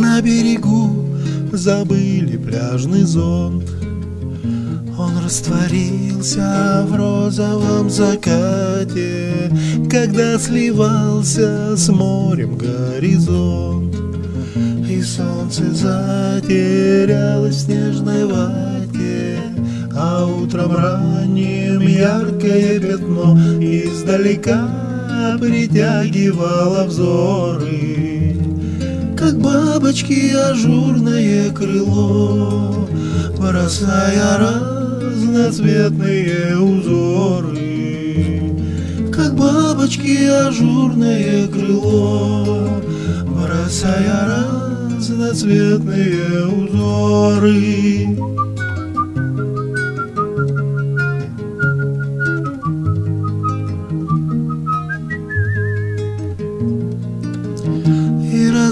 На берегу забыли пляжный зонт. Он растворился в розовом закате Когда сливался с морем горизонт. И солнце затерялось в снежной вате А утром ранним яркое пятно Издалека притягивало взоры как бабочки ажурное крыло, Бросая разноцветные узоры. Как бабочки ажурное крыло, Бросая разноцветные узоры.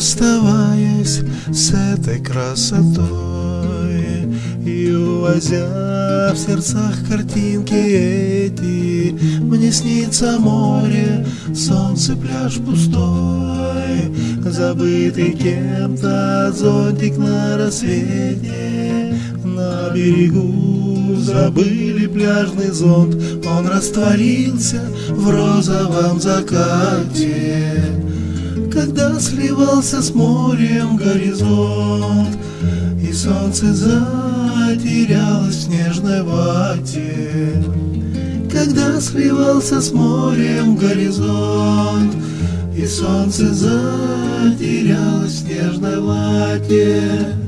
Расставаясь с этой красотой. И увозя в сердцах картинки эти Мне снится море, солнце, пляж пустой Забытый кем-то зонтик на рассвете. На берегу забыли пляжный зонт Он растворился в розовом закате когда сливался с морем горизонт, И солнце затерялось в снежной вате. Когда сливался с морем горизонт, И солнце затерялось в снежной вате.